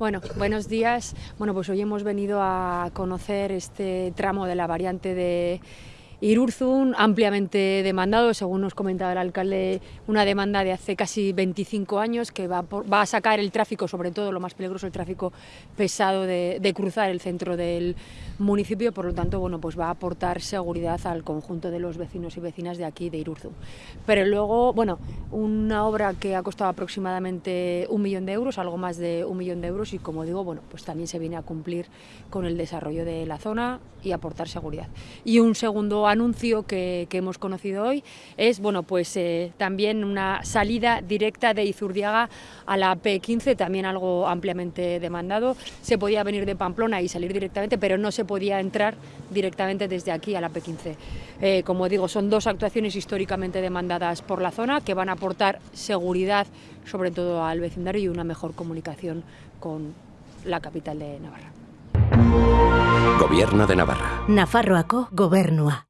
Bueno, buenos días. Bueno, pues hoy hemos venido a conocer este tramo de la variante de Irurzun, ampliamente demandado, según nos comentaba el alcalde, una demanda de hace casi 25 años que va, va a sacar el tráfico, sobre todo lo más peligroso, el tráfico pesado de, de, cruzar el centro del municipio, por lo tanto, bueno, pues va a aportar seguridad al conjunto de los vecinos y vecinas de aquí, de Irurzun. Pero luego, bueno, una obra que ha costado aproximadamente un millón de euros, algo más de un millón de euros, y como digo, bueno, pues también se viene a cumplir con el desarrollo de la zona y aportar seguridad. Y un segundo anuncio que, hemos conocido hoy es bueno, pues, eh, también una salida directa de Izurdiaga a la P15, también algo ampliamente demandado. Se podía venir de Pamplona y salir directamente, pero no se podía entrar directamente desde aquí a la P15. Eh, como digo, son dos actuaciones históricamente demandadas por la zona que van a aportar seguridad, sobre todo al vecindario, y una mejor comunicación con la capital de Navarra. Gobierno de Navarra. Nafarroako gobernua.